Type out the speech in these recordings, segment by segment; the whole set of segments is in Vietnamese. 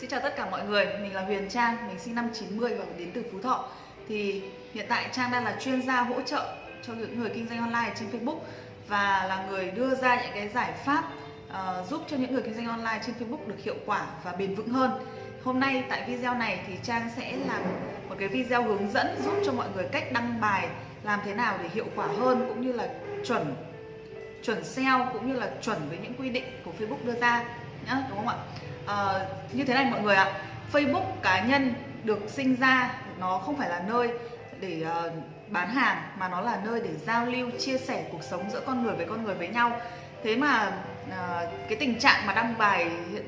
Xin chào tất cả mọi người, mình là Huyền Trang, mình sinh năm 90 và đến từ Phú Thọ. Thì hiện tại Trang đang là chuyên gia hỗ trợ cho những người kinh doanh online trên Facebook Và là người đưa ra những cái giải pháp uh, giúp cho những người kinh doanh online trên Facebook được hiệu quả và bền vững hơn. Hôm nay tại video này thì Trang sẽ làm một cái video hướng dẫn giúp cho mọi người cách đăng bài làm thế nào để hiệu quả hơn cũng như là chuẩn chuẩn SEO cũng như là chuẩn với những quy định của Facebook đưa ra nhá đúng không ạ? Ờ, như thế này mọi người ạ. Facebook cá nhân được sinh ra nó không phải là nơi để uh, bán hàng mà nó là nơi để giao lưu chia sẻ cuộc sống giữa con người với con người với nhau. Thế mà uh, cái tình trạng mà đăng bài hiện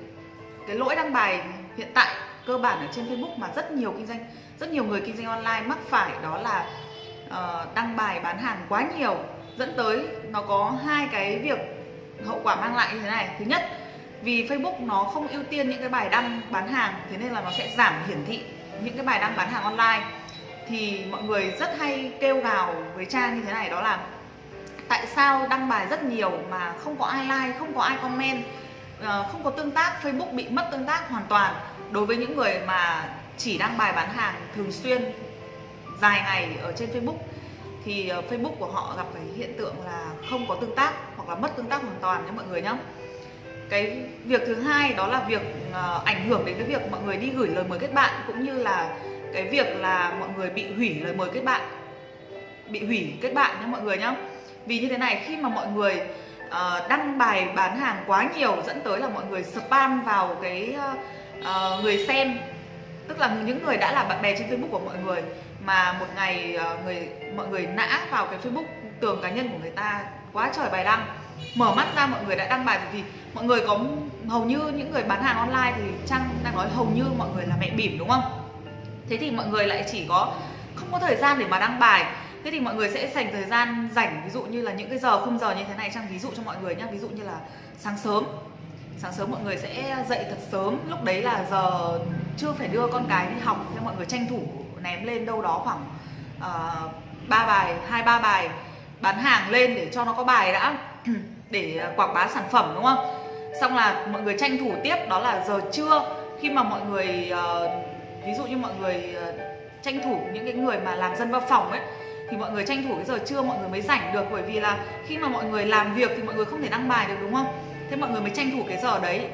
cái lỗi đăng bài hiện tại cơ bản ở trên Facebook mà rất nhiều kinh doanh rất nhiều người kinh doanh online mắc phải đó là uh, đăng bài bán hàng quá nhiều dẫn tới nó có hai cái việc hậu quả mang lại như thế này. Thứ nhất vì Facebook nó không ưu tiên những cái bài đăng bán hàng, thế nên là nó sẽ giảm hiển thị những cái bài đăng bán hàng online. Thì mọi người rất hay kêu gào với trang như thế này, đó là tại sao đăng bài rất nhiều mà không có ai like, không có ai comment? Ờ, không có tương tác, Facebook bị mất tương tác hoàn toàn. Đối với những người mà chỉ đăng bài bán hàng thường xuyên dài ngày ở trên Facebook, thì ờ, Facebook của họ gặp cái hiện tượng là không có tương tác hoặc là mất tương tác hoàn toàn nhé mọi người nhé cái việc thứ hai đó là việc uh, ảnh hưởng đến cái việc mọi người đi gửi lời mời kết bạn cũng như là cái việc là mọi người bị hủy lời mời kết bạn bị hủy kết bạn nhé mọi người nhé vì như thế này khi mà mọi người uh, đăng bài bán hàng quá nhiều dẫn tới là mọi người spam vào cái uh, người xem tức là những người đã là bạn bè trên Facebook của mọi người mà một ngày uh, người mọi người nã vào cái Facebook tường cá nhân của người ta quá trời bài đăng mở mắt ra mọi người đã đăng bài vì mọi người có hầu như những người bán hàng online thì trang đang nói hầu như mọi người là mẹ bỉm đúng không? Thế thì mọi người lại chỉ có không có thời gian để mà đăng bài. Thế thì mọi người sẽ dành thời gian rảnh ví dụ như là những cái giờ khung giờ như thế này trang ví dụ cho mọi người nhé ví dụ như là sáng sớm. Sáng sớm mọi người sẽ dậy thật sớm. Lúc đấy là giờ chưa phải đưa con cái đi học nên mọi người tranh thủ ném lên đâu đó khoảng uh, bài hai ba bài bán hàng lên để cho nó có bài đã. để à, quảng bá sản phẩm đúng không? Xong là mọi người tranh thủ tiếp đó là giờ trưa. Khi mà mọi người uh, ví dụ như mọi người uh, tranh thủ những cái người mà làm dân văn phòng ấy thì mọi người tranh thủ cái giờ trưa mọi người mới rảnh được. Bởi vì là khi mà mọi người làm việc thì mọi người không thể đăng bài được đúng không? Thế mọi người mới tranh thủ cái giờ đấy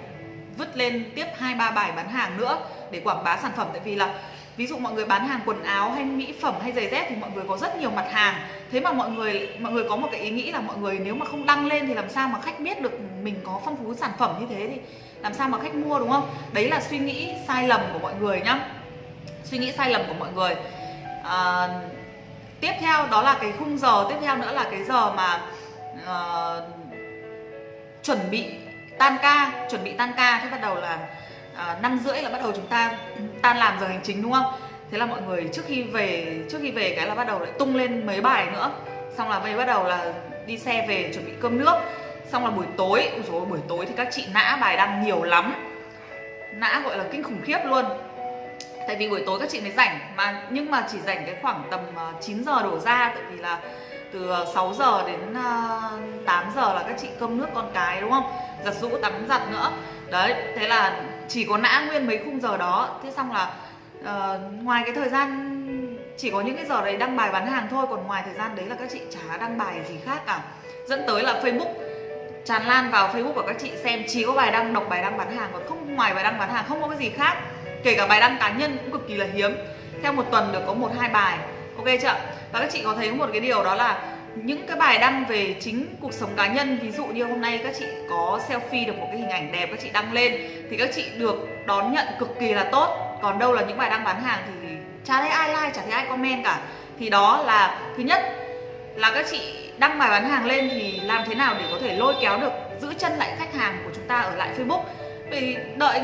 vứt lên tiếp hai ba bài bán hàng nữa để quảng bá sản phẩm. Tại vì là ví dụ mọi người bán hàng quần áo hay mỹ phẩm hay giày dép thì mọi người có rất nhiều mặt hàng. Thế mà mọi người mọi người có một cái ý nghĩ là mọi người nếu mà không đăng lên thì làm sao mà khách biết được mình có phong phú sản phẩm như thế thì làm sao mà khách mua đúng không? Đấy là suy nghĩ sai lầm của mọi người nhá. Suy nghĩ sai lầm của mọi người. À, tiếp theo đó là cái khung giờ tiếp theo nữa là cái giờ mà uh, chuẩn bị tan ca chuẩn bị tan ca. Thế bắt đầu là Ờ, năm rưỡi là bắt đầu chúng ta tan làm giờ hành chính, đúng không? Thế là mọi người trước khi về, trước khi về cái là bắt đầu lại tung lên mấy bài nữa. Xong là bây bắt đầu là đi xe về chuẩn bị cơm nước. Xong là buổi tối rồi buổi tối thì các chị nã bài đăng nhiều lắm. Nã gọi là kinh khủng khiếp luôn. Tại vì buổi tối các chị mới rảnh mà, nhưng mà chỉ rảnh cái khoảng tầm ờ, 9 giờ đổ ra. Tại vì là từ ờ, 6 giờ đến 8 giờ là các chị cơm nước con cái, đúng không? Giặt rũ tắm giặt nữa. Đấy, thế là chỉ có nã nguyên mấy khung giờ đó. Thế xong là uh, ngoài cái thời gian chỉ có những cái giờ đấy đăng bài bán hàng thôi còn ngoài thời gian đấy là các chị chả đăng bài gì khác cả. Dẫn tới là facebook tràn lan vào facebook của các chị xem chỉ có bài đăng đọc bài đăng bán hàng còn không ngoài bài đăng bán hàng không có cái gì khác. Kể cả bài đăng cá nhân cũng cực kỳ là hiếm. Theo một tuần được có một hai bài. Ok chưa? Và các chị có thấy một cái điều đó là những cái bài đăng về chính cuộc sống cá nhân. Ví dụ như hôm nay các chị có selfie được một cái hình ảnh đẹp các chị đăng lên thì các chị được đón nhận cực kỳ là tốt. Còn đâu là những bài đăng bán hàng thì chả thấy ai like chả thấy ai comment cả. Thì đó là thứ nhất là các chị đăng bài bán hàng lên thì làm thế nào để có thể lôi kéo được giữ chân lại khách hàng của chúng ta ở lại Facebook? Vì đợi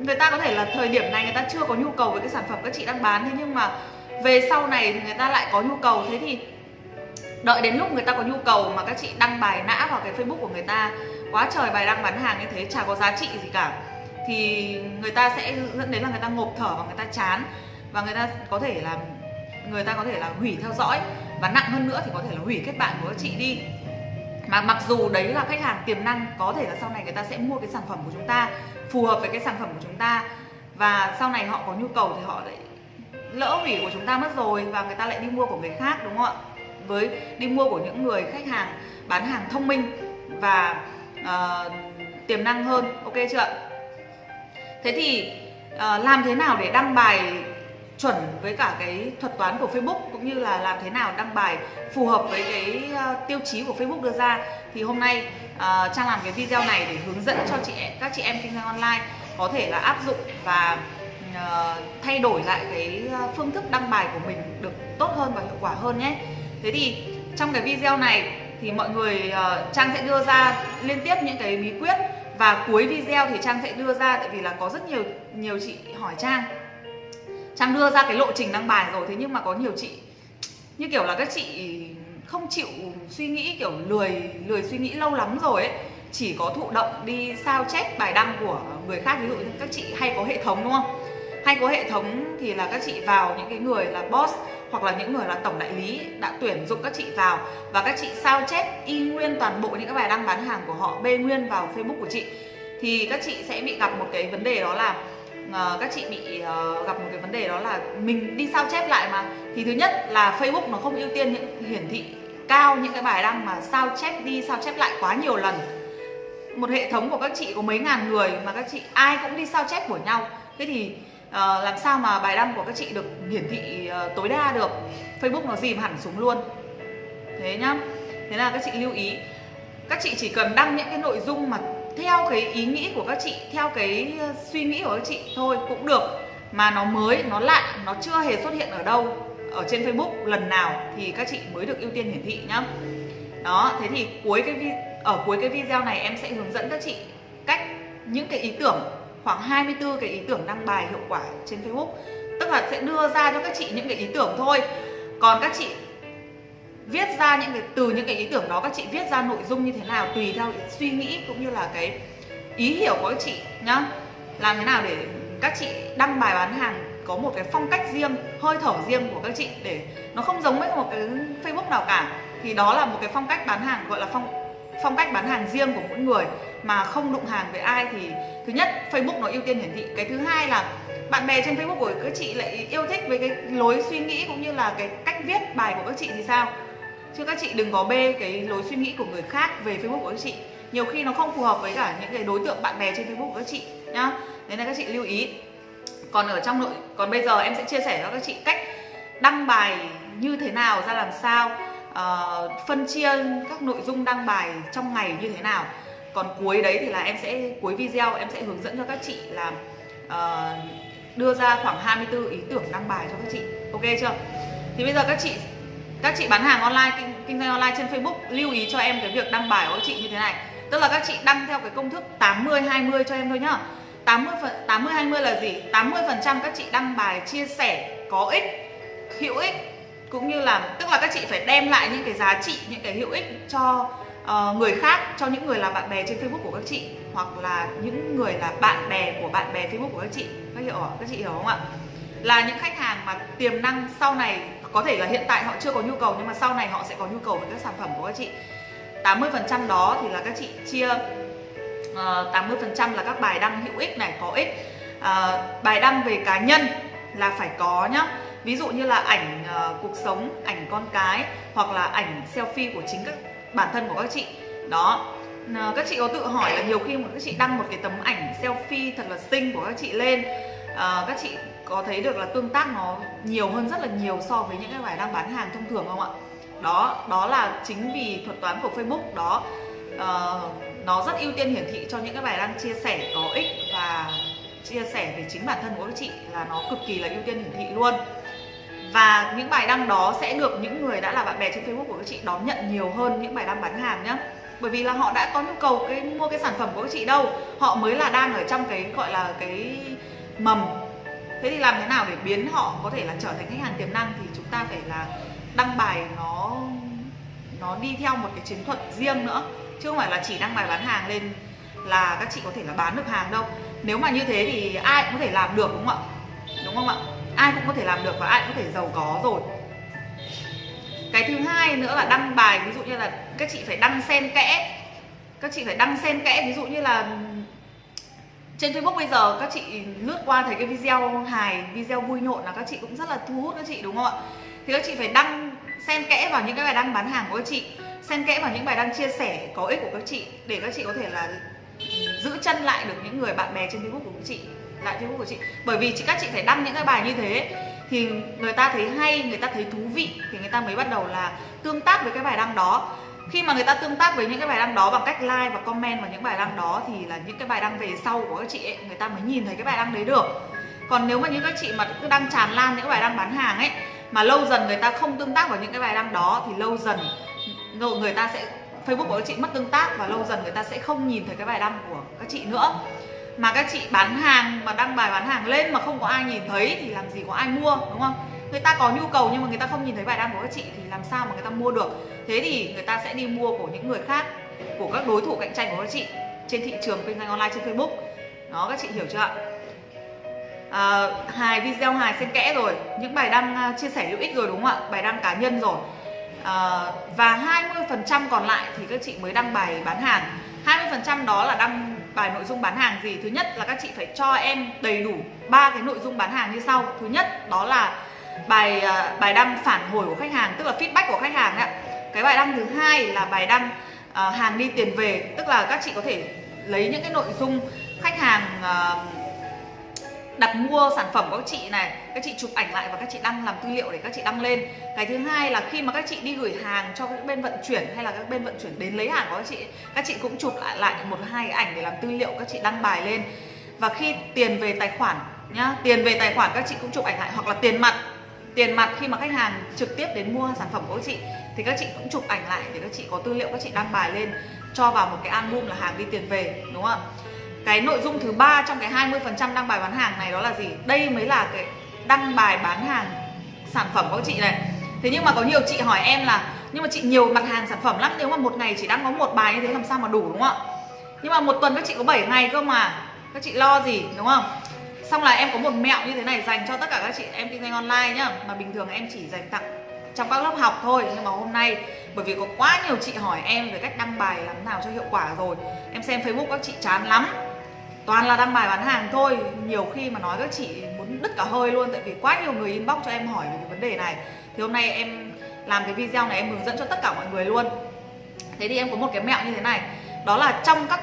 người, ta có thể là thời điểm này người ta chưa có nhu cầu với cái sản phẩm các chị đang bán thế nhưng mà về sau này thì người ta lại có nhu cầu. Thế thì đợi đến lúc người ta có nhu cầu mà các chị đăng bài nã vào cái facebook của người ta, quá trời bài đăng bán hàng như thế, chả có giá trị gì cả. Thì người ta sẽ dẫn đến là người ta ngộp thở và người ta chán. Và người ta có thể là, người ta có thể là hủy theo dõi. Và nặng hơn nữa thì có thể là hủy kết bạn của các chị đi. Mà mặc dù đấy là khách hàng tiềm năng, có thể là sau này người ta sẽ mua cái sản phẩm của chúng ta, phù hợp với cái sản phẩm của chúng ta. Và sau này họ có nhu cầu thì họ lại lỡ hủy của chúng ta mất rồi và người ta lại đi mua của người khác, đúng không ạ? Với đi mua của những người khách hàng bán hàng thông minh và uh, tiềm năng hơn. Ok chưa ạ? Thế thì uh, làm thế nào để đăng bài chuẩn với cả cái thuật toán của Facebook cũng như là làm thế nào đăng bài phù hợp với cái uh, tiêu chí của Facebook đưa ra? Thì hôm nay uh, Trang làm cái video này để hướng dẫn cho chị các chị em kinh doanh online có thể là áp dụng và uh, thay đổi lại cái phương thức đăng bài của mình được tốt hơn và hiệu quả hơn nhé thế thì trong cái video này thì mọi người uh, Trang sẽ đưa ra liên tiếp những cái bí quyết và cuối video thì Trang sẽ đưa ra tại vì là có rất nhiều nhiều chị hỏi Trang. Trang đưa ra cái lộ trình đăng bài rồi thế nhưng mà có nhiều chị như kiểu là các chị không chịu suy nghĩ kiểu lười lười suy nghĩ lâu lắm rồi ấy. Chỉ có thụ động đi sao chép bài đăng của người khác ví dụ như các chị hay có hệ thống đúng không? Hay có hệ thống thì là các chị vào những cái người là boss hoặc là những người là tổng đại lý đã tuyển dụng các chị vào. Và các chị sao chép y nguyên toàn bộ những cái bài đăng bán hàng của họ bê nguyên vào Facebook của chị. Thì các chị sẽ bị gặp một cái vấn đề đó là uh, các chị bị uh, gặp một cái vấn đề đó là mình đi sao chép lại mà. Thì thứ nhất là Facebook nó không ưu tiên những hiển thị cao những cái bài đăng mà sao chép đi sao chép lại quá nhiều lần. Một hệ thống của các chị có mấy ngàn người mà các chị ai cũng đi sao chép của nhau. Thế thì Ờ, làm sao mà bài đăng của các chị được hiển thị uh, tối đa được? Facebook nó dìm hẳn xuống luôn. Thế nhá. Thế là các chị lưu ý. Các chị chỉ cần đăng những cái nội dung mà theo cái ý nghĩ của các chị theo cái ờ, suy nghĩ của các chị thôi cũng được. Mà nó mới nó lạ nó chưa hề xuất hiện ở đâu ở trên Facebook. Lần nào thì các chị mới được ưu tiên hiển thị nhá. Đó thế thì cuối cái ở cuối cái video này em sẽ hướng dẫn các chị cách những cái ý tưởng khoảng 24 cái ý tưởng đăng bài hiệu quả trên Facebook. Tức là sẽ đưa ra cho các chị những cái ý tưởng thôi. Còn các chị viết ra những cái, từ những cái ý tưởng đó, các chị viết ra nội dung như thế nào, tùy theo suy nghĩ cũng như là cái ý hiểu của các chị nhá. Làm thế nào để các chị đăng bài bán hàng có một cái phong cách riêng, hơi thở riêng của các chị để nó không giống với một cái facebook nào cả. Thì đó là một cái phong cách bán hàng, gọi là phong phong cách bán hàng riêng của mỗi người mà không đụng hàng với ai thì thứ nhất, facebook nó ưu tiên hiển thị. Cái thứ hai là bạn bè trên facebook của các chị lại yêu thích với cái lối suy nghĩ cũng như là cái cách viết bài của các chị thì sao? Chứ các chị đừng có bê cái lối suy nghĩ của người khác về facebook của các chị. Nhiều khi nó không phù hợp với cả những cái đối tượng bạn bè trên facebook của các chị nhá. Nên là các chị lưu ý. Còn ở trong nội, còn bây giờ em sẽ chia sẻ cho các chị cách đăng bài như thế nào, ra làm sao uh, phân chia các nội dung đăng bài trong ngày như thế nào. Còn cuối đấy thì là em sẽ cuối video em sẽ hướng dẫn cho các chị là uh, đưa ra khoảng 24 ý tưởng đăng bài cho các chị. Ok chưa? Thì bây giờ các chị các chị bán hàng online kinh, kinh doanh online trên Facebook lưu ý cho em cái việc đăng bài của các chị như thế này. Tức là các chị đăng theo cái công thức 80 20 cho em thôi nhá. 80 phần 80 20 là gì? 80 phần trăm các chị đăng bài chia sẻ có ích hữu ích cũng như là tức là các chị phải đem lại những cái giá trị những cái hữu ích cho uh, người khác cho những người là bạn bè trên Facebook của các chị hoặc là những người là bạn bè của bạn bè Facebook của các chị. Các hiểu không? các chị hiểu không ạ? Là những khách hàng mà tiềm năng sau này có thể là hiện tại họ chưa có nhu cầu nhưng mà sau này họ sẽ có nhu cầu với các sản phẩm của các chị. 80% đó thì là các chị chia uh, ờ, 80% là các bài đăng hữu ích này có ích. Uh, bài đăng về cá nhân là phải có nhá ví dụ như là ảnh uh, cuộc sống ảnh con cái hoặc là ảnh selfie của chính các bản thân của các chị. Đó. Ờ, các chị có tự hỏi là nhiều khi mà các chị đăng một cái tấm ảnh selfie thật là xinh của các chị lên uh, các chị có thấy được là tương tác nó nhiều hơn rất là nhiều so với những cái bài đăng bán hàng thông thường không ạ? Đó đó là chính vì thuật toán của Facebook đó. Uh, nó rất ưu tiên hiển thị cho những cái bài đăng chia sẻ có ích và chia sẻ về chính bản thân của các chị là nó cực kỳ là ưu tiên hiển thị luôn và những bài đăng đó sẽ được những người đã là bạn bè trên Facebook của các chị đón nhận nhiều hơn những bài đăng bán hàng nhé bởi vì là họ đã có nhu cầu cái, mua cái sản phẩm của các chị đâu. Họ mới là đang ở trong cái, gọi là cái mầm. Thế thì làm thế nào để biến họ có thể là trở thành khách hàng tiềm năng thì chúng ta phải là đăng bài nó nó đi theo một cái chiến thuật riêng nữa. Chứ không phải là chỉ đăng bài bán hàng lên là các chị có thể là bán được hàng đâu. Nếu mà như thế thì ai cũng có thể làm được, đúng không ạ? Đúng không ạ? Ai cũng có thể làm được và ai cũng có thể giàu có rồi. Cái thứ hai nữa là đăng bài, ví dụ như là các chị phải đăng xen kẽ. Các chị phải đăng xen kẽ, ví dụ như là trên Facebook bây giờ các chị lướt qua thấy cái video hài, video vui nhộn là các chị cũng rất là thu hút các chị, đúng không ạ? Thì các chị phải đăng xen kẽ vào những cái bài đăng bán hàng của các chị, xen kẽ vào những bài đăng chia sẻ có ích của các chị để các chị có thể là giữ chân lại được những người bạn bè trên Facebook của các chị lại Facebook của chị. Bởi vì chị các chị phải đăng những cái bài như thế thì người ta thấy hay người ta thấy thú vị thì người ta mới bắt đầu là tương tác với cái bài đăng đó. Khi mà người ta tương tác với những cái bài đăng đó bằng cách like và comment vào những bài đăng đó thì là những cái bài đăng về sau của các chị ấy, người ta mới nhìn thấy cái bài đăng đấy được. Còn nếu mà những các chị mà cứ đăng tràn lan những cái bài đăng bán hàng ấy mà lâu dần người ta không tương tác vào những cái bài đăng đó thì lâu dần người ta sẽ Facebook của các chị mất tương tác và lâu dần người ta sẽ không nhìn thấy cái bài đăng của các chị nữa mà các chị bán hàng mà đăng bài bán hàng lên mà không có ai nhìn thấy thì làm gì có ai mua đúng không? Người ta có nhu cầu nhưng mà người ta không nhìn thấy bài đăng của các chị thì làm sao mà người ta mua được? Thế thì người ta sẽ đi mua của những người khác của các đối thủ cạnh tranh của các chị trên thị trường kinh doanh online trên Facebook. Đó các chị hiểu chưa ạ? À, hài video hài xen kẽ rồi. Những bài đăng à, chia sẻ hữu ích rồi đúng không ạ? Bài đăng cá nhân rồi. À, và 20% còn lại thì các chị mới đăng bài bán hàng. 20% đó là đăng bài nội dung bán hàng gì? Thứ nhất là các chị phải cho em đầy đủ ba cái nội dung bán hàng như sau. Thứ nhất đó là bài à, bài đăng phản hồi của khách hàng tức là feedback của khách hàng ạ. Cái bài đăng thứ hai là bài đăng uh, hàng đi tiền về tức là các chị có thể lấy những cái nội dung khách hàng uh, đặt mua sản phẩm của các chị này các chị chụp ảnh lại và các chị đăng làm tư liệu để các chị đăng lên cái thứ hai là khi mà các chị đi gửi hàng cho các bên vận chuyển hay là các bên vận chuyển đến lấy hàng của các chị các chị cũng chụp lại lại một hai cái ảnh để làm tư liệu các chị đăng bài lên và khi tiền về tài khoản nhá tiền về tài khoản các chị cũng chụp ảnh lại hoặc là tiền mặt tiền mặt khi mà khách hàng trực tiếp đến mua sản phẩm của các chị thì các chị cũng chụp ảnh lại để các chị có tư liệu các chị đăng bài lên cho vào một cái album là hàng đi tiền về đúng không ạ cái nội dung thứ ba trong cái 20% đăng bài bán hàng này đó là gì? Đây mới là cái đăng bài bán hàng sản phẩm của chị này. Thế nhưng mà có nhiều chị hỏi em là, nhưng mà chị nhiều mặt hàng sản phẩm lắm, nếu mà một ngày chỉ đăng có một bài như thế làm sao mà đủ, đúng không ạ? Nhưng mà một tuần các chị có 7 ngày cơ mà, các chị lo gì, đúng không? Xong là em có một mẹo như thế này dành cho tất cả các chị em kinh doanh online nhá, mà bình thường em chỉ dành tặng trong các lớp học thôi. Nhưng mà hôm nay, bởi vì có quá nhiều chị hỏi em về cách đăng bài làm nào cho hiệu quả rồi, em xem facebook các chị chán lắm toàn là đăng bài bán hàng thôi. Nhiều khi mà nói các chị muốn đứt cả hơi luôn tại vì quá nhiều người inbox cho em hỏi về cái vấn đề này. Thì hôm nay em làm cái video này em hướng dẫn cho tất cả mọi người luôn. Thế thì em có một cái mẹo như thế này. Đó là trong các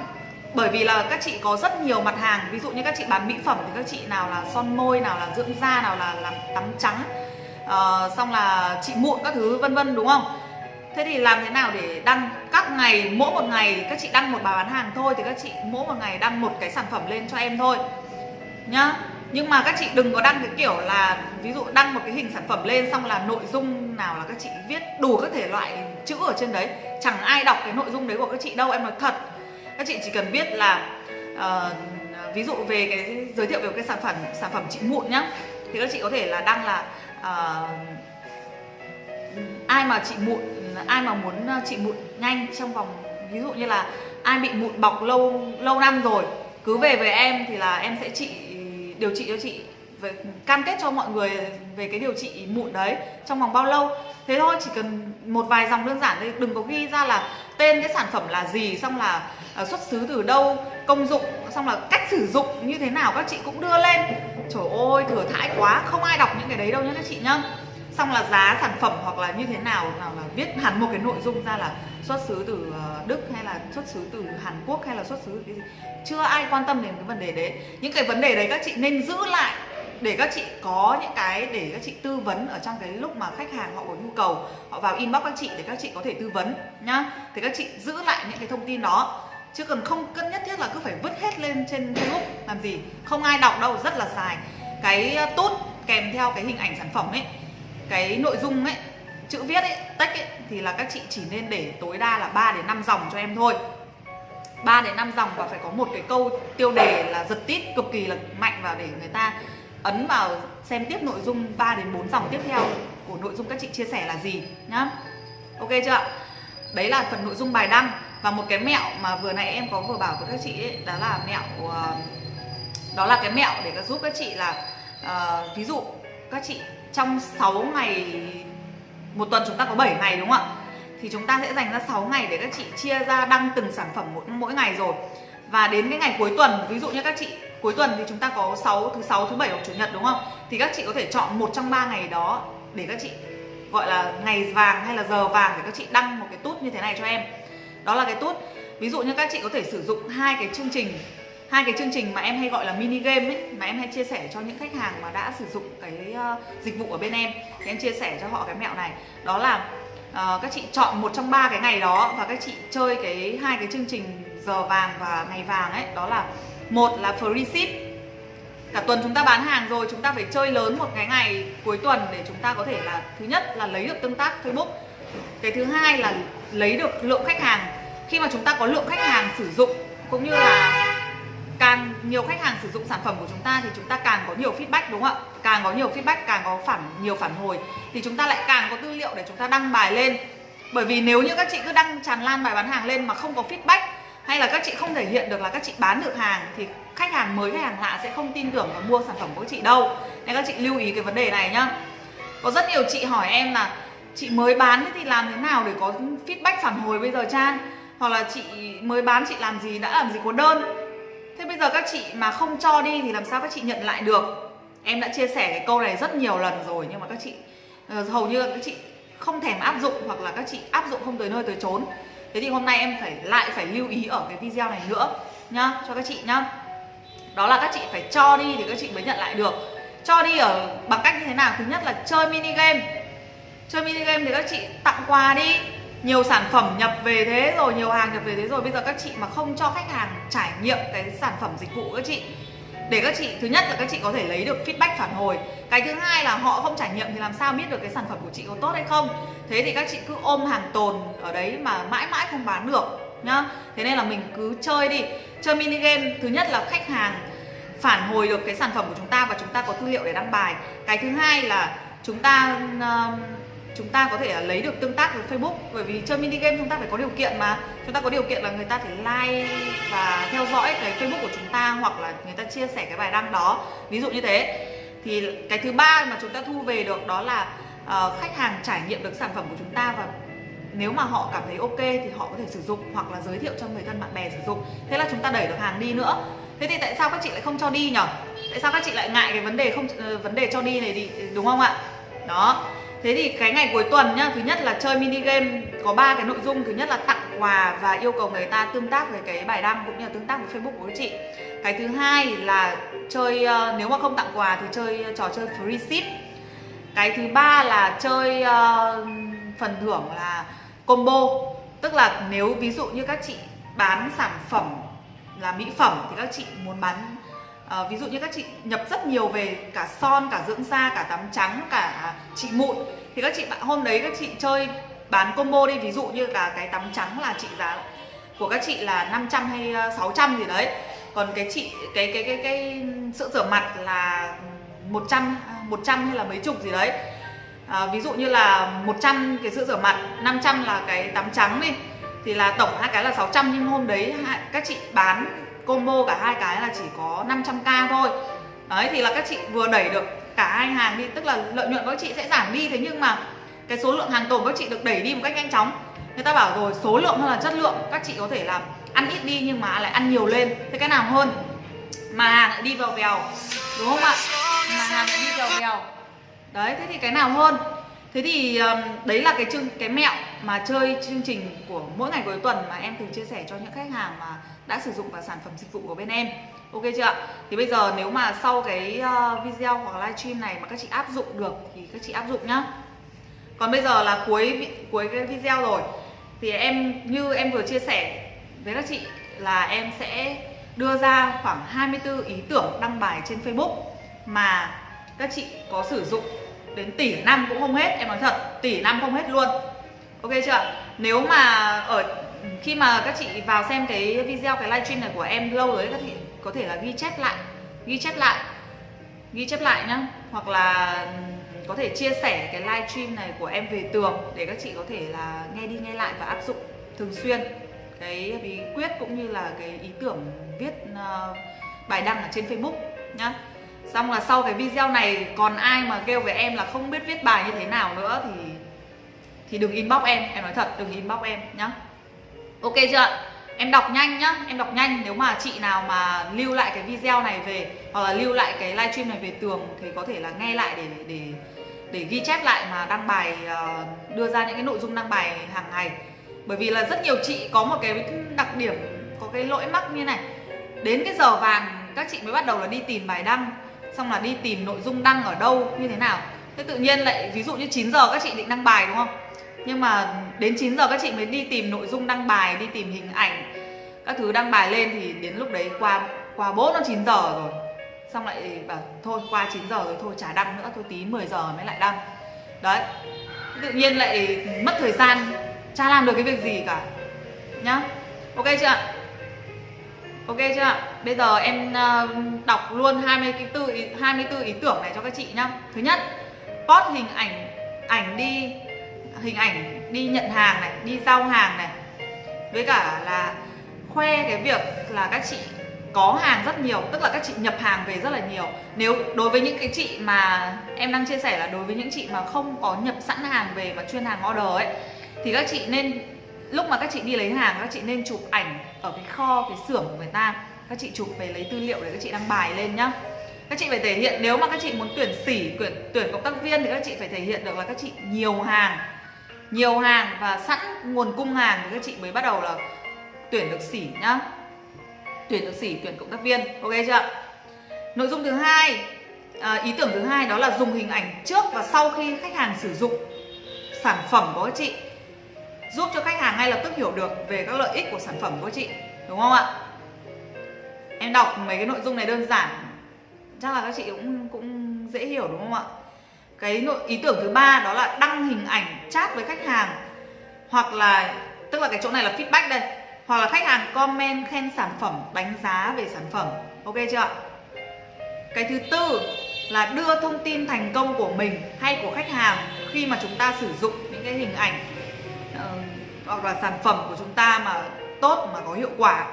bởi vì là các chị có rất nhiều mặt hàng. Ví dụ như các chị bán mỹ phẩm thì các chị nào là son môi nào là dưỡng da nào là làm tắm trắng uh, xong là chị mụn các thứ vân vân đúng không? Thế thì làm thế nào để đăng các ngày mỗi một ngày các chị đăng một bài bán hàng thôi thì các chị mỗi một ngày đăng một cái sản phẩm lên cho em thôi nhá. Nhưng mà các chị đừng có đăng cái kiểu là ví dụ đăng một cái hình sản phẩm lên xong là nội dung nào là các chị viết đủ các thể loại chữ ở trên đấy chẳng ai đọc cái nội dung đấy của các chị đâu em nói thật. Các chị chỉ cần biết là uh, ví dụ về cái giới thiệu về cái sản phẩm sản phẩm chị mụn nhá thì các chị có thể là đăng là uh, ai mà chị mụn ai mà muốn ờ, chị mụn nhanh trong vòng, ví dụ như là ai bị mụn bọc lâu lâu năm rồi, cứ về với em thì là em sẽ trị điều trị cho chị, về, cam kết cho mọi người về cái điều trị mụn đấy trong vòng bao lâu. Thế thôi, chỉ cần một vài dòng đơn giản thôi, đừng có ghi ra là tên cái sản phẩm là gì, xong là ờ, xuất xứ từ đâu, công dụng, xong là cách sử dụng như thế nào các chị cũng đưa lên. Trời ơi, thừa thãi quá, không ai đọc những cái đấy đâu nhá các chị nhá xong là giá sản phẩm hoặc là như thế nào là viết hẳn một cái nội dung ra là xuất xứ từ ờ, Đức hay là xuất xứ từ Hàn Quốc hay là xuất xứ từ cái gì? Chưa ai quan tâm đến cái vấn đề đấy. Những cái vấn đề đấy các chị nên giữ lại để các chị có những cái để các chị tư vấn ở trong cái lúc mà khách hàng họ có nhu cầu. Họ vào inbox các chị để các chị có thể tư vấn nhá. Thì các chị giữ lại những cái thông tin đó. Chứ cần không, cân nhất thiết là cứ phải vứt hết lên trên Facebook, làm gì? Không ai đọc đâu, rất là dài. Cái ờ, tốt kèm theo cái hình ảnh sản phẩm ấy cái nội dung ấy chữ viết ấy tách ấy thì là các chị chỉ nên để tối đa là 3 đến 5 dòng cho em thôi. 3 đến 5 dòng và phải có một cái câu tiêu đề là giật tít cực kỳ là mạnh vào để người ta ấn vào xem tiếp nội dung 3 đến 4 dòng tiếp theo của nội dung các chị chia sẻ là gì nhá. Ok chưa đấy là phần nội dung bài đăng và một cái mẹo mà vừa nãy em có vừa bảo với các chị ấy, đó là mẹo ờ, đó là cái mẹo để giúp các chị là uh, ví dụ các chị trong 6 ngày một tuần chúng ta có 7 ngày đúng không ạ? Thì chúng ta sẽ dành ra 6 ngày để các chị chia ra đăng từng sản phẩm mỗi, mỗi ngày rồi. Và đến cái ngày cuối tuần ví dụ như các chị cuối tuần thì chúng ta có 6 thứ sáu thứ bảy hoặc chủ nhật đúng không? Thì các chị có thể chọn một trong ba ngày đó để các chị gọi là ngày vàng hay là giờ vàng để các chị đăng một cái tút như thế này cho em. Đó là cái tút. Ví dụ như các chị có thể sử dụng hai cái chương trình hai cái chương trình mà em hay gọi là mini game ấy mà em hay chia sẻ cho những khách hàng mà đã sử dụng cái uh, dịch vụ ở bên em thì em chia sẻ cho họ cái mẹo này. Đó là uh, các chị chọn một trong ba cái ngày đó và các chị chơi cái hai cái chương trình giờ vàng và ngày vàng ấy. Đó là một là free ship. Cả tuần chúng ta bán hàng rồi chúng ta phải chơi lớn một cái ngày cuối tuần để chúng ta có thể là thứ nhất là lấy được tương tác Facebook. Cái thứ hai là lấy được lượng khách hàng. Khi mà chúng ta có lượng khách hàng sử dụng cũng như là càng nhiều khách hàng sử dụng sản phẩm của chúng ta thì chúng ta càng có nhiều feedback, đúng không ạ? Càng có nhiều feedback, càng có phản, nhiều phản hồi thì chúng ta lại càng có tư liệu để chúng ta đăng bài lên. Bởi vì nếu như các chị cứ đăng tràn lan bài bán hàng lên mà không có feedback hay là các chị không thể hiện được là các chị bán được hàng thì khách hàng mới, khách hàng lạ sẽ không tin tưởng và mua sản phẩm của các chị đâu. Nên các chị lưu ý cái vấn đề này nhá. Có rất nhiều chị hỏi em là, chị mới bán thì làm thế nào để có feedback phản hồi bây giờ, Chan? Hoặc là, chị mới bán, chị làm gì, đã làm gì có đơn? Thế bây giờ các chị mà không cho đi thì làm sao các chị nhận lại được? Em đã chia sẻ cái câu này rất nhiều lần rồi, nhưng mà các chị ờ, hầu như các chị không thèm áp dụng hoặc là các chị áp dụng không tới nơi tới chốn. Thế thì hôm nay em phải lại phải lưu ý ở cái video này nữa nhá, cho các chị nhá. Đó là các chị phải cho đi thì các chị mới nhận lại được. Cho đi ở bằng cách như thế nào? Thứ nhất là chơi mini game. Chơi mini game thì các chị tặng quà đi nhiều sản phẩm nhập về thế rồi nhiều hàng nhập về thế rồi. Bây giờ các chị mà không cho khách hàng trải nghiệm cái sản phẩm dịch vụ của các chị để các chị thứ nhất là các chị có thể lấy được feedback phản hồi. Cái thứ hai là họ không trải nghiệm thì làm sao biết được cái sản phẩm của chị có tốt hay không. Thế thì các chị cứ ôm hàng tồn ở đấy mà mãi mãi không bán được nhá. Thế nên là mình cứ chơi đi. Chơi mini game thứ nhất là khách hàng phản hồi được cái sản phẩm của chúng ta và chúng ta có tư liệu để đăng bài. Cái thứ hai là chúng ta uh, chúng ta có thể lấy được tương tác với Facebook. Bởi vì chơi mini game chúng ta phải có điều kiện mà. Chúng ta có điều kiện là người ta phải like và theo dõi cái Facebook của chúng ta hoặc là người ta chia sẻ cái bài đăng đó. Ví dụ như thế. Thì cái thứ ba mà chúng ta thu về được đó là uh, khách hàng trải nghiệm được sản phẩm của chúng ta và nếu mà họ cảm thấy ok thì họ có thể sử dụng hoặc là giới thiệu cho người thân bạn bè sử dụng. Thế là chúng ta đẩy được hàng đi nữa. Thế thì tại sao các chị lại không cho đi nhở? Tại sao các chị lại ngại cái vấn đề không uh, vấn đề cho đi này đi đúng không ạ? Đó. Thế thì cái ngày cuối tuần nhá, thứ nhất là chơi mini game có ba cái nội dung, thứ nhất là tặng quà và yêu cầu người ta tương tác với cái bài đăng cũng như là tương tác với Facebook của chị. Cái thứ hai là chơi uh, nếu mà không tặng quà thì chơi trò chơi free ship. Cái thứ ba là chơi uh, phần thưởng là combo, tức là nếu ví dụ như các chị bán sản phẩm là mỹ phẩm thì các chị muốn bán à, ví dụ như các chị nhập rất nhiều về cả son cả dưỡng da cả tắm trắng cả trị mụn. Thì các chị hôm đấy các chị chơi bán combo đi ví dụ như là cái tắm trắng là trị giá của các chị là 500 hay ờ, 600 gì đấy. Còn cái chị cái cái cái cái sữa rửa mặt là 100 100 hay là mấy chục gì đấy. À, ví dụ như là 100 cái sữa rửa mặt 500 là cái tắm trắng đi thì là tổng hai cái là 600 nhưng hôm đấy các chị bán combo cả hai cái là chỉ có 500k thôi. Đấy, thì là các chị vừa đẩy được cả hai hàng đi, tức là lợi nhuận của các chị sẽ giảm đi, thế nhưng mà cái số lượng hàng tồn của các chị được đẩy đi một cách nhanh chóng. Người ta bảo rồi, số lượng hơn là chất lượng, các chị có thể làm ăn ít đi nhưng mà lại ăn nhiều lên. Thế cái nào hơn? Mà hàng lại đi vào vèo, đúng không ạ? Mà hàng lại đi vào vèo. Đấy, thế thì cái nào hơn? Thế thì đấy là cái chương, cái mẹo mà chơi chương trình của mỗi ngày cuối tuần mà em thường chia sẻ cho những khách hàng mà đã sử dụng vào sản phẩm dịch vụ của bên em. Ok chưa ạ? Thì bây giờ nếu mà sau cái ờ, video hoặc livestream này mà các chị áp dụng được thì các chị áp dụng nhá. Còn bây giờ là cuối cuối cái video rồi. Thì em, như em vừa chia sẻ với các chị là em sẽ đưa ra khoảng 24 ý tưởng đăng bài trên Facebook mà các chị có sử dụng đến tỷ năm cũng không hết. Em nói thật, tỷ năm không hết luôn. Ok chưa nếu mà ở khi mà các chị vào xem cái video cái livestream này của em lâu rồi các chị có thể là ghi chép lại ghi chép lại ghi chép lại nhá. Hoặc là có thể chia sẻ cái livestream này của em về tường để các chị có thể là nghe đi nghe lại và áp dụng thường xuyên. Cái bí quyết cũng như là cái ý tưởng viết uh, bài đăng ở trên Facebook nhá. Xong là sau cái video này còn ai mà kêu với em là không biết viết bài như thế nào nữa thì thì đừng inbox em em nói thật đừng inbox em nhá ok chưa em đọc nhanh nhá, em đọc nhanh. Nếu mà chị nào mà lưu lại cái video này về, hoặc là lưu lại cái livestream này về tường thì có thể là nghe lại để để để ghi chép lại mà đăng bài ờ, đưa ra những cái nội dung đăng bài hàng ngày. Bởi vì là rất nhiều chị có một cái đặc điểm, có cái lỗi mắc như này. Đến cái giờ vàng, các chị mới bắt đầu là đi tìm bài đăng, xong là đi tìm nội dung đăng ở đâu, như thế nào. Thế tự nhiên lại, ví dụ như 9 giờ các chị định đăng bài, đúng không? Nhưng mà đến 9 giờ các chị mới đi tìm nội dung đăng bài đi tìm hình ảnh các thứ đăng bài lên thì đến lúc đấy qua qua bố nó 9 giờ rồi. Xong lại bảo thôi qua 9 giờ rồi thôi chả đăng nữa thôi tí 10 giờ mới lại đăng. Đấy tự nhiên lại mất thời gian chả làm được cái việc gì cả nhá. Ok chưa ạ? Ok chưa ạ? Bây giờ em ờ, đọc luôn 24 ý, 24 ý tưởng này cho các chị nhá. Thứ nhất post hình ảnh ảnh đi hình ảnh đi nhận hàng này, đi giao hàng này. Với cả là khoe cái việc là các chị có hàng rất nhiều, tức là các chị nhập hàng về rất là nhiều. Nếu đối với những cái chị mà em đang chia sẻ là đối với những chị mà không có nhập sẵn hàng về mà chuyên hàng order ấy, thì các chị nên, lúc mà các chị đi lấy hàng, các chị nên chụp ảnh ở cái kho, cái xưởng của người ta. Các chị chụp về lấy tư liệu để các chị đăng bài lên nhá. Các chị phải thể hiện, nếu mà các chị muốn tuyển sỉ, tuyển tuyển cộng tác viên thì các chị phải thể hiện được là các chị nhiều hàng nhiều hàng và sẵn nguồn cung hàng thì các chị mới bắt đầu là tuyển được sỉ nhá. Tuyển được sỉ tuyển cộng tác viên. Ok chưa nội dung thứ hai à, ý tưởng thứ hai đó là dùng hình ảnh trước và sau khi khách hàng sử dụng sản phẩm của các chị. Giúp cho khách hàng ngay lập tức hiểu được về các lợi ích của sản phẩm của các chị đúng không ạ? Em đọc mấy cái nội dung này đơn giản chắc là các chị cũng cũng dễ hiểu đúng không ạ? Cái nội ý tưởng thứ ba đó là đăng hình ảnh chat với khách hàng. Hoặc là tức là cái chỗ này là feedback đây. Hoặc là khách hàng comment khen sản phẩm đánh giá về sản phẩm. Ok chưa ạ? Cái thứ tư là đưa thông tin thành công của mình hay của khách hàng khi mà chúng ta sử dụng những cái hình ảnh uh, hoặc là sản phẩm của chúng ta mà tốt mà có hiệu quả.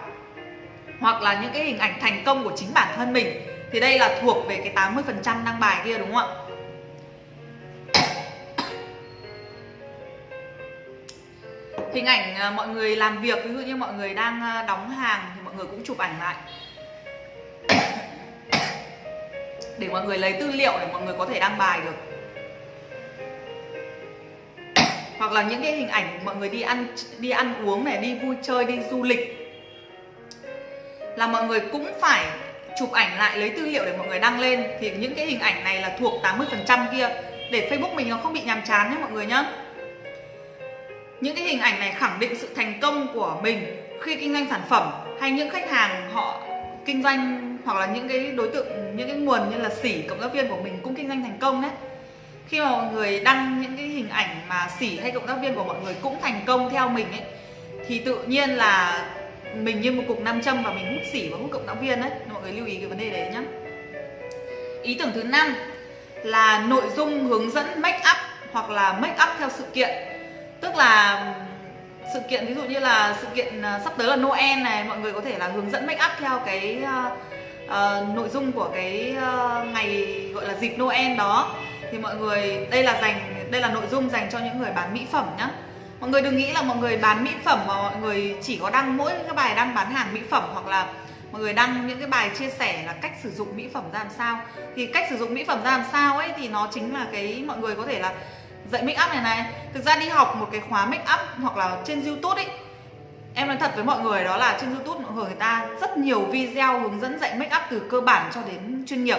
Hoặc là những cái hình ảnh thành công của chính bản thân mình. Thì đây là thuộc về cái 80% đăng bài kia đúng không ạ? Hình ảnh à, mọi người làm việc, ví dụ như mọi người đang à, đóng hàng thì mọi người cũng chụp ảnh lại. Để mọi người lấy tư liệu để mọi người có thể đăng bài được. Hoặc là những cái hình ảnh mọi người đi ăn đi ăn uống này, đi vui chơi, đi du lịch. Là mọi người cũng phải chụp ảnh lại, lấy tư liệu để mọi người đăng lên. Thì những cái hình ảnh này là thuộc 80% kia. Để Facebook mình nó không bị nhàm chán nhé mọi người nhá những cái hình ảnh này khẳng định sự thành công của mình khi kinh doanh sản phẩm hay những khách hàng họ kinh doanh hoặc là những cái đối tượng, những cái nguồn như là sỉ cộng tác viên của mình cũng kinh doanh thành công đấy. Khi mà mọi người đăng những cái hình ảnh mà sỉ hay cộng tác viên của mọi người cũng thành công theo mình ấy, thì tự nhiên là mình như một cục nam châm và mình hút sỉ và hút cộng tác viên đấy. Mọi người lưu ý cái vấn đề đấy nhé ý tưởng thứ năm là nội dung hướng dẫn make up hoặc là make up theo sự kiện tức là sự kiện ví dụ như là sự kiện à, sắp tới là Noel này mọi người có thể là hướng dẫn make up theo cái uh, uh, nội dung của cái uh, ngày gọi là dịp Noel đó. Thì mọi người đây là dành đây là nội dung dành cho những người bán mỹ phẩm nhá. Mọi người đừng nghĩ là mọi người bán mỹ phẩm mà mọi người chỉ có đăng mỗi cái bài đăng bán hàng mỹ phẩm hoặc là mọi người đăng những cái bài chia sẻ là cách sử dụng mỹ phẩm ra làm sao. Thì cách sử dụng mỹ phẩm ra làm sao ấy thì nó chính là cái mọi người có thể là dạy make up này này. Thực ra đi học một cái khóa make up hoặc là trên youtube ấy em nói thật với mọi người đó là trên youtube mọi người người ta rất nhiều video hướng dẫn dạy make up từ cơ bản cho đến chuyên nghiệp.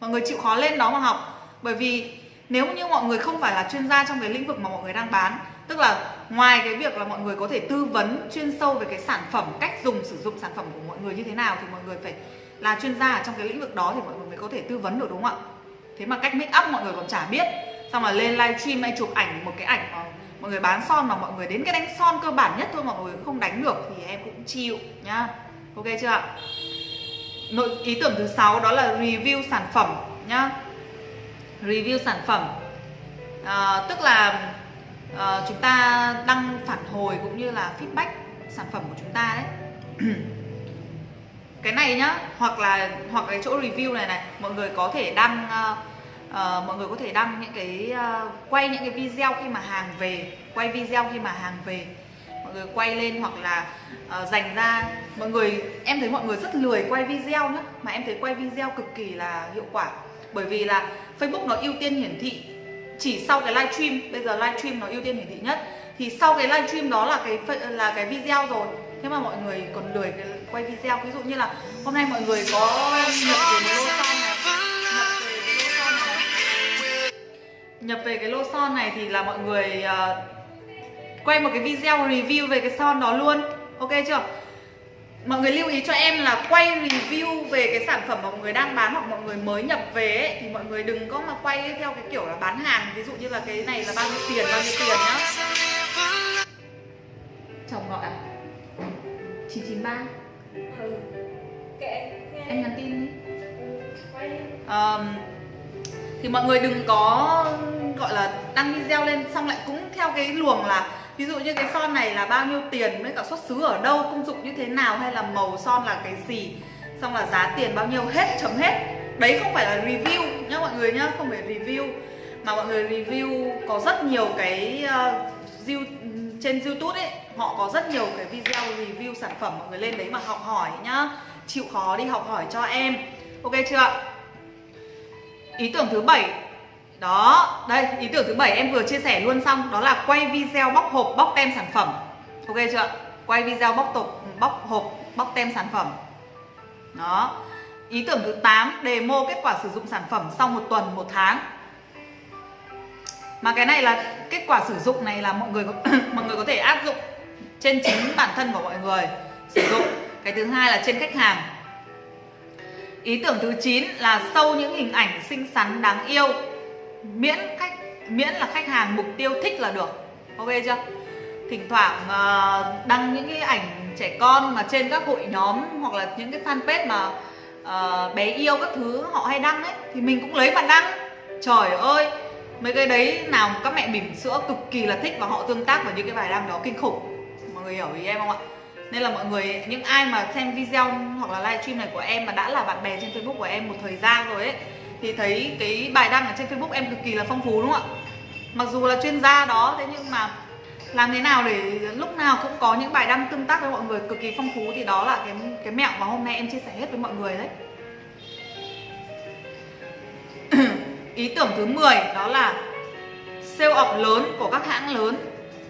Mọi người chịu khó lên đó mà học. Bởi vì nếu như mọi người không phải là chuyên gia trong cái lĩnh vực mà mọi người đang bán, tức là ngoài cái việc là mọi người có thể tư vấn chuyên sâu về cái sản phẩm, cách dùng, sử dụng sản phẩm của mọi người như thế nào thì mọi người phải là chuyên gia ở trong cái lĩnh vực đó thì mọi người mới có thể tư vấn được, đúng không ạ? Thế mà cách make up mọi người còn chả biết xong là lên livestream hay chụp ảnh một cái ảnh mà mọi người bán son mà mọi người đến cái đánh son cơ bản nhất thôi mà mọi người không đánh được thì em cũng chịu nhá. Ok chưa ạ? Nội ý tưởng thứ sáu đó là review sản phẩm nhá. Review sản phẩm. À, tức là à, chúng ta đăng phản hồi cũng như là feedback sản phẩm của chúng ta đấy. Cái này nhá hoặc là hoặc cái chỗ review này này mọi người có thể đăng uh, uh, mọi người có thể đăng những cái uh, quay những cái video khi mà hàng về quay video khi mà hàng về. Mọi người quay lên hoặc là uh, dành ra. Mọi người em thấy mọi người rất lười quay video nhá mà em thấy quay video cực kỳ là hiệu quả. Bởi vì là Facebook nó ưu tiên hiển thị chỉ sau cái livestream bây giờ livestream nó ưu tiên hiển thị nhất. Thì sau cái livestream đó là cái là cái video rồi. Thế mà mọi người còn lười cái quay video. Ví dụ như là hôm nay mọi người có nhận về lô nhập về cái lô son này thì là mọi người uh, quay một cái video review về cái son đó luôn. Ok chưa? Mọi người lưu ý cho em là quay review về cái sản phẩm mà mọi người đang bán hoặc mọi người mới nhập về ấy, thì mọi người đừng có mà quay theo cái kiểu là bán hàng. Ví dụ như là cái này là bao nhiêu tiền bao nhiêu tiền nhá. Chồng gọi à? 993 ừ. Kệ, em nhắn tin đi. Um, thì mọi người đừng có gọi là đăng video lên xong lại cũng theo cái luồng là ví dụ như cái son này là bao nhiêu tiền với cả xuất xứ ở đâu công dụng như thế nào hay là màu son là cái gì xong là giá tiền bao nhiêu hết chấm hết. Đấy không phải là review nhá mọi người nhá không phải review mà mọi người review có rất nhiều cái uh, trên youtube ấy họ có rất nhiều cái video review sản phẩm mọi người lên đấy mà học hỏi nhá. Chịu khó đi học hỏi cho em. Ok chưa ạ? Ý tưởng thứ bảy. Đó, đây, ý tưởng thứ bảy em vừa chia sẻ luôn xong. Đó là quay video bóc hộp, bóc tem sản phẩm. Ok chưa? Quay video bóc tục bóc hộp, bóc tem sản phẩm. Đó. Ý tưởng thứ 8 demo kết quả sử dụng sản phẩm sau một tuần, một tháng. Mà cái này là, kết quả sử dụng này là mọi người mọi người có thể áp dụng trên chính bản thân của mọi người sử dụng. Cái thứ hai là trên khách hàng ý tưởng thứ 9 là sâu những hình ảnh xinh xắn đáng yêu. Miễn khách miễn là khách hàng mục tiêu thích là được. Ok chưa? Thỉnh thoảng uh, đăng những cái ảnh trẻ con mà trên các hội nhóm hoặc là những cái fanpage mà uh, bé yêu các thứ họ hay đăng ấy thì mình cũng lấy mà đăng. Trời ơi mấy cái đấy nào các mẹ bỉm sữa cực kỳ là thích và họ tương tác vào những cái bài đăng đó kinh khủng. Mọi người hiểu ý em không ạ? Nên là mọi người, những ai mà xem video hoặc là livestream này của em mà đã là bạn bè trên facebook của em một thời gian rồi ấy, thì thấy cái bài đăng ở trên facebook em cực kỳ là phong phú, đúng không ạ? Mặc dù là chuyên gia đó, thế nhưng mà làm thế nào để lúc nào cũng có những bài đăng tương tác với mọi người cực kỳ phong phú thì đó là cái cái mẹo mà hôm nay em chia sẻ hết với mọi người đấy. Ý tưởng thứ 10 đó là sale ọc lớn của các hãng lớn.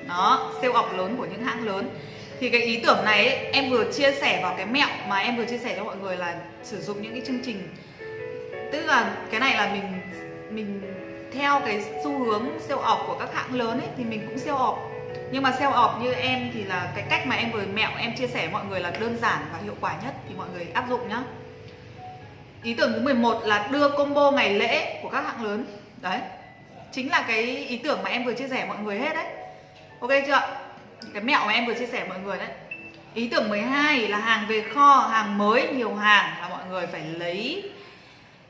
Đó sale ọc lớn của những hãng lớn thì cái ý tưởng này ấy, em vừa chia sẻ vào cái mẹo mà em vừa chia sẻ cho mọi người là sử dụng những cái chương trình. Tức là cái này là mình mình theo cái xu hướng siêu ọp của các hãng lớn ấy thì mình cũng siêu ọp nhưng mà siêu ọp như em thì là cái cách mà em vừa mẹo em chia sẻ mọi người là đơn giản và hiệu quả nhất thì mọi người áp dụng nhá. Ý tưởng thứ 11 là đưa combo ngày lễ của các hãng lớn. Đấy chính là cái ý tưởng mà em vừa chia sẻ mọi người hết đấy. Ok chưa cái mẹo mà em vừa chia sẻ mọi người đấy. Ý tưởng 12 là hàng về kho hàng mới nhiều hàng là mọi người phải lấy.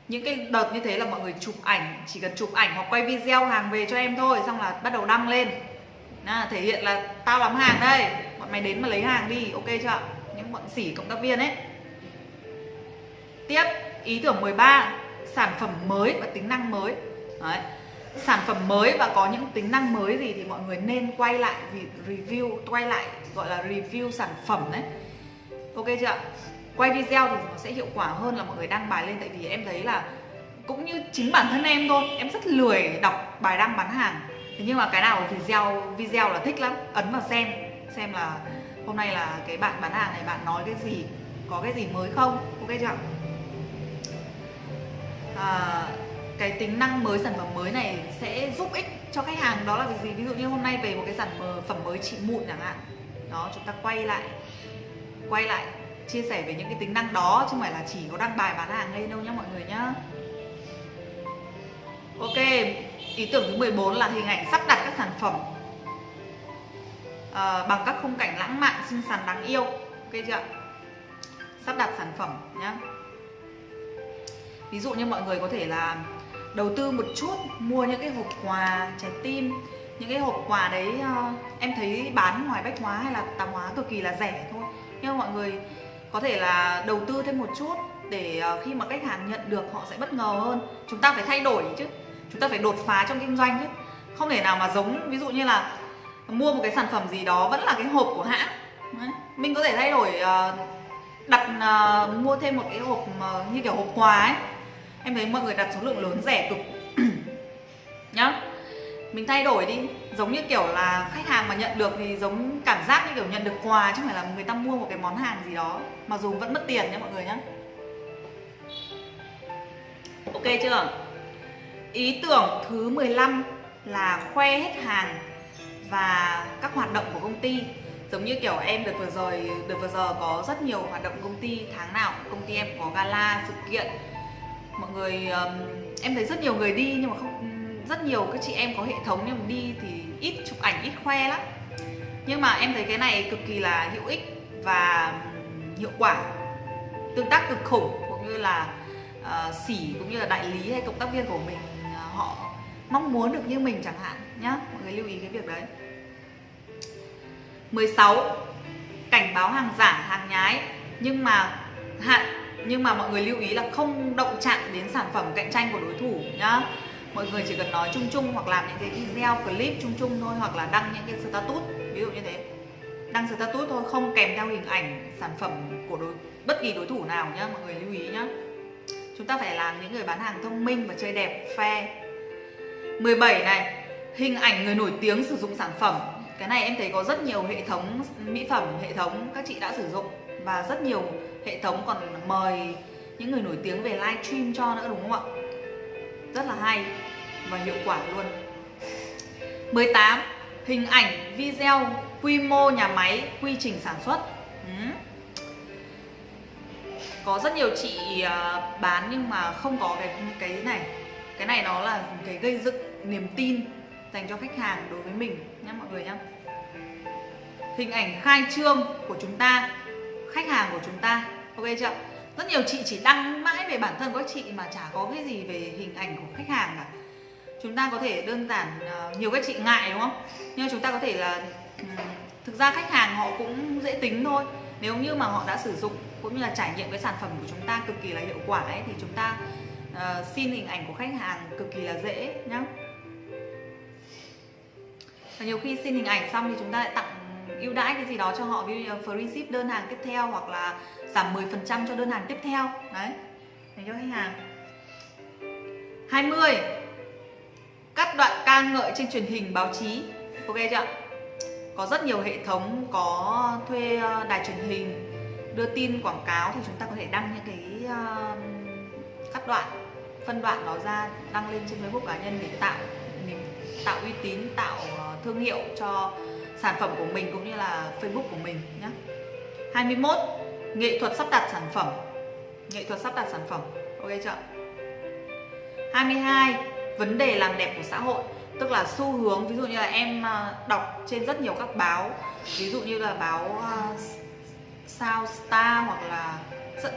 Những cái đợt như thế là mọi người chụp ảnh chỉ cần chụp ảnh hoặc quay video hàng về cho em thôi xong là bắt đầu đăng lên. À, thể hiện là tao làm hàng đây bọn mày đến mà lấy hàng đi ok chưa những bọn sỉ cộng tác viên ấy. Tiếp ý tưởng 13 sản phẩm mới và tính năng mới. Đấy sản phẩm mới và có những tính năng mới gì thì mọi người nên quay lại review quay lại gọi là review sản phẩm đấy. Ok chưa quay video thì nó sẽ hiệu quả hơn là mọi người đăng bài lên tại vì em thấy là cũng như chính bản thân em thôi em rất lười đọc bài đăng bán hàng. Thế nhưng mà cái nào video video là thích lắm ấn vào xem xem là hôm nay là cái bạn bán hàng này bạn nói cái gì có cái gì mới không? Ok chưa à, cái tính năng mới sản phẩm mới này sẽ giúp ích cho khách hàng. Đó là cái gì? Ví dụ như hôm nay về một cái sản phẩm mới trị mụn chẳng hạn. Đó chúng ta quay lại quay lại chia sẻ về những cái tính năng đó chứ không phải là chỉ có đăng bài bán hàng lên đâu nhá mọi người nhá. Ok, ý tưởng thứ 14 là hình ảnh sắp đặt các sản phẩm à, bằng các khung cảnh lãng mạn, xinh xắn, đáng yêu. Ok chưa? Sắp đặt sản phẩm nhá. Ví dụ như mọi người có thể là đầu tư một chút mua những cái hộp quà trái tim những cái hộp quà đấy uh, em thấy bán ngoài bách hóa hay là tạp hóa cực kỳ là rẻ thôi. Nhưng mà mọi người có thể là đầu tư thêm một chút để uh, khi mà khách hàng nhận được họ sẽ bất ngờ hơn. Chúng ta phải thay đổi chứ chúng ta phải đột phá trong kinh doanh chứ. Không thể nào mà giống ví dụ như là mua một cái sản phẩm gì đó vẫn là cái hộp của hãng. Đấy. mình có thể thay đổi ờ, đặt mua thêm một cái hộp như kiểu hộp quà ấy em thấy mọi người đặt số lượng lớn rẻ cực. Nhá. Mình thay đổi đi. Giống như kiểu là khách hàng mà nhận được thì giống cảm giác như kiểu nhận được quà, chứ không phải là người ta mua một cái món hàng gì đó mà dù vẫn mất tiền nhá mọi người nhá. Ok chưa? Ý tưởng thứ 15 là khoe hết hàng và các hoạt động của công ty. Giống như kiểu em được vừa rồi được vừa giờ có rất nhiều hoạt động công ty tháng nào, công ty em có gala, sự kiện mọi người um, em thấy rất nhiều người đi nhưng mà không rất nhiều các chị em có hệ thống nhưng mà đi thì ít chụp ảnh ít khoe lắm. Nhưng mà em thấy cái này cực kỳ là hữu ích và hiệu quả tương tác cực khủng cũng như là uh, sỉ cũng như là đại lý hay cộng tác viên của mình uh, họ mong muốn được như mình chẳng hạn nhá. Mọi người lưu ý cái việc đấy. 16 cảnh báo hàng giả hàng nhái. Nhưng mà hạn nhưng mà mọi người lưu ý là không động chạm đến sản phẩm cạnh tranh của đối thủ nhá. Mọi người chỉ cần nói chung chung hoặc làm những cái video clip chung chung thôi hoặc là đăng những cái status, ví dụ như thế. Đăng status thôi, không kèm theo hình ảnh sản phẩm của đối, bất kỳ đối thủ nào nhá, mọi người lưu ý nhá. Chúng ta phải làm những người bán hàng thông minh và chơi đẹp, fair. 17 này, hình ảnh người nổi tiếng sử dụng sản phẩm. Cái này em thấy có rất nhiều hệ thống mỹ phẩm, hệ thống các chị đã sử dụng và rất nhiều hệ thống còn mời những người nổi tiếng về live stream cho nữa, đúng không ạ? Rất là hay và hiệu quả luôn. 18 hình ảnh, video, quy mô nhà máy, quy trình sản xuất. Ừ. có rất nhiều chị à, bán nhưng mà không có cái cái này. Cái này nó là cái gây dựng niềm tin dành cho khách hàng đối với mình nhé mọi người nhé hình ảnh khai trương của chúng ta, khách hàng của chúng ta ok chưa? Rất nhiều chị chỉ đăng mãi về bản thân của các chị mà chả có cái gì về hình ảnh của khách hàng cả. Chúng ta có thể đơn giản ờ, nhiều các chị ngại đúng không? Nhưng chúng ta có thể là thực ra khách hàng họ cũng dễ tính thôi. Nếu như mà họ đã sử dụng cũng như là trải nghiệm cái sản phẩm của chúng ta cực kỳ là hiệu quả ấy thì chúng ta uh, xin hình ảnh của khách hàng cực kỳ là dễ nhá. Và nhiều khi xin hình ảnh xong thì chúng ta lại tặng ưu đãi cái gì đó cho họ ví dụ như free ship đơn hàng tiếp theo hoặc là giảm 10% cho đơn hàng tiếp theo. Đấy để cho khách hàng. 20 cắt đoạn ca ngợi trên truyền hình báo chí. Ok chưa có rất nhiều hệ thống có thuê ờ, đài truyền hình đưa tin quảng cáo thì chúng ta có thể đăng những cái uh, cắt đoạn phân đoạn đó ra đăng lên trên Facebook cá nhân để tạo tạo uy tín, tạo ờ, thương hiệu cho sản phẩm của mình cũng như là Facebook của mình nhé 21 nghệ thuật sắp đặt sản phẩm. Nghệ thuật sắp đặt sản phẩm. Ok chưa? 22 vấn đề làm đẹp của xã hội. Tức là xu hướng, ví dụ như là em ờ, đọc trên rất nhiều các báo. Ví dụ như là báo ờ, Sao, Star hoặc là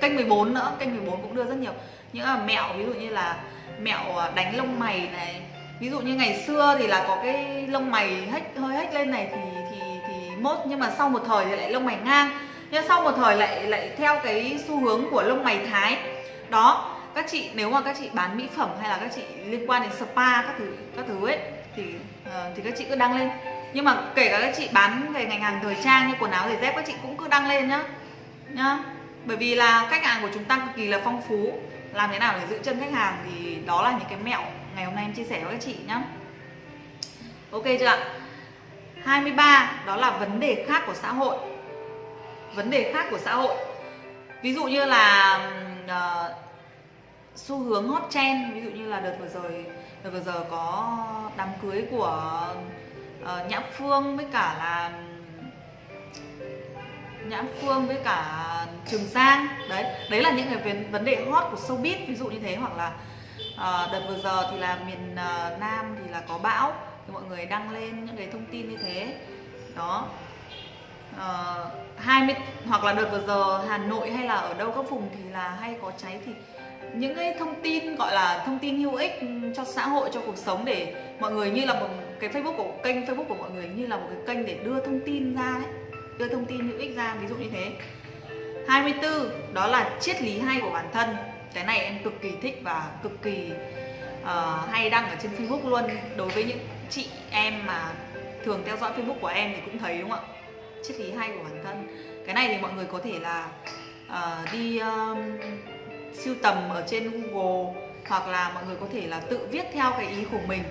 kênh 14 nữa. Kênh 14 cũng đưa rất nhiều. Những là mẹo, ví dụ như là mẹo đánh lông mày này ví dụ như ngày xưa thì là có cái lông mày hếch hơi hếch lên này thì thì thì mốt nhưng mà sau một thời thì lại lông mày ngang. Nhưng sau một thời lại lại theo cái xu hướng của lông mày thái. Đó các chị nếu mà các chị bán mỹ phẩm hay là các chị liên quan đến spa các thứ các thứ ấy thì uh, thì các chị cứ đăng lên. Nhưng mà kể cả các chị bán về ngành hàng thời trang như quần áo giày dép các chị cũng cứ đăng lên nhá nhá. Bởi vì là khách hàng của chúng ta cực kỳ là phong phú. Làm thế nào để giữ chân khách hàng thì đó là những cái mẹo ngày hôm nay em chia sẻ với các chị nhá. Ok chưa ạ? 23 đó là vấn đề khác của xã hội. Vấn đề khác của xã hội. Ví dụ như là uh, xu hướng hot trend ví dụ như là đợt vừa rồi đợt vừa giờ có đám cưới của uh, nhã phương với cả là nhã phương với cả trường giang đấy đấy là những cái vấn đề hot của showbiz ví dụ như thế hoặc là Ờ, đợt vừa giờ thì là miền ờ, nam thì là có bão thì mọi người đăng lên những cái thông tin như thế. Đó. Ờ, à, 20 hoặc là đợt vừa giờ Hà Nội hay là ở đâu các vùng thì là hay có cháy thì những cái thông tin gọi là thông tin hữu ích cho xã hội cho cuộc sống để mọi người như là một cái Facebook của kênh Facebook của mọi người như là một cái kênh để đưa thông tin ra đấy đưa thông tin hữu ích ra ví dụ như thế. 24 đó là triết lý hay của bản thân cái này em cực kỳ thích và cực kỳ uh, hay đăng ở trên Facebook luôn. Đối với những chị em mà thường theo dõi Facebook của em thì cũng thấy đúng không ạ? Triết lý hay của bản thân. Cái này thì mọi người có thể là uh, đi um, siêu tầm ở trên Google hoặc là mọi người có thể là tự viết theo cái ý của mình.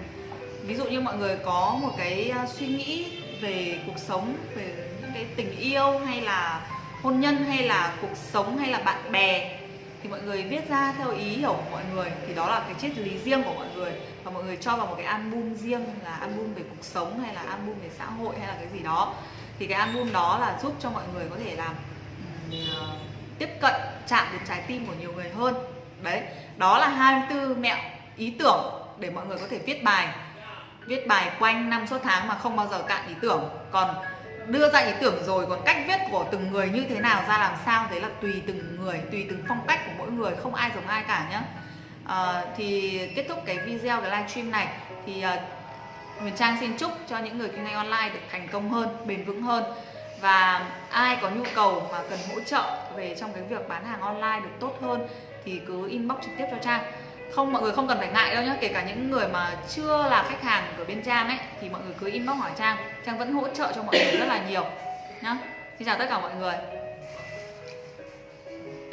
Ví dụ như mọi người có một cái ờ, suy nghĩ về cuộc sống về những cái tình yêu hay là hôn nhân hay là cuộc sống hay là bạn bè thì mọi người viết ra theo ý hiểu của mọi người thì đó là cái triết lý riêng của mọi người. Và mọi người cho vào một cái album riêng là album về cuộc sống hay là album về xã hội hay là cái gì đó. Thì cái album đó là giúp cho mọi người có thể làm uh, tiếp cận chạm đến trái tim của nhiều người hơn. Đấy đó là 24 mẹo ý tưởng để mọi người có thể viết bài. Viết bài quanh năm suốt tháng mà không bao giờ cạn ý tưởng. Còn đưa ra ý tưởng rồi còn cách viết của từng người như thế nào ra làm sao đấy là tùy từng người tùy từng phong cách của mỗi người không ai giống ai cả nhá. À, thì kết thúc cái video cái livestream này thì uh, Huyền Trang xin chúc cho những người kinh doanh online được thành công hơn bền vững hơn. Và ai có nhu cầu mà cần hỗ trợ về trong cái việc bán hàng online được tốt hơn thì cứ inbox trực tiếp cho Trang không, mọi người không cần phải ngại đâu nhé kể cả những người mà chưa là khách hàng của bên trang ấy, thì mọi người cứ inbox hỏi trang. Trang vẫn hỗ trợ cho mọi người rất là nhiều nhá. Xin chào tất cả mọi người.